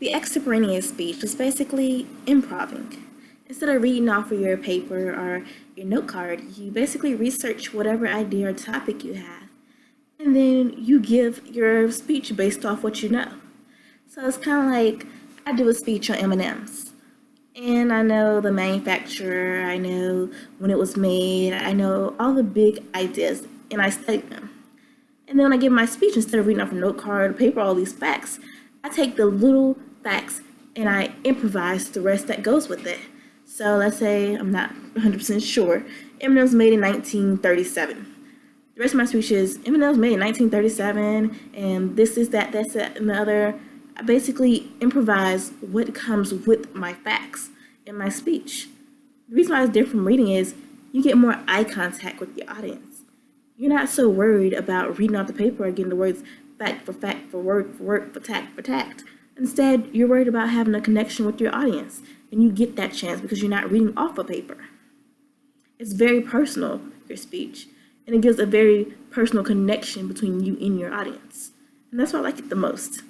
The extemporaneous speech is basically improving. Instead of reading off of your paper or your note card, you basically research whatever idea or topic you have, and then you give your speech based off what you know. So it's kind of like I do a speech on M&Ms, and I know the manufacturer, I know when it was made, I know all the big ideas, and I study them. And then when I give my speech, instead of reading off a note card, or paper, all these facts, I take the little facts and I improvise the rest that goes with it. So let's say I'm not 100% sure. Was made in 1937. The rest of my speech is was made in 1937 and this is that, that's that, and the other. I basically improvise what comes with my facts in my speech. The reason why it's different from reading is you get more eye contact with the audience. You're not so worried about reading off the paper or getting the words fact for fact for word for word for tact for tact. Instead, you're worried about having a connection with your audience, and you get that chance because you're not reading off a paper. It's very personal, your speech, and it gives a very personal connection between you and your audience. And that's why I like it the most.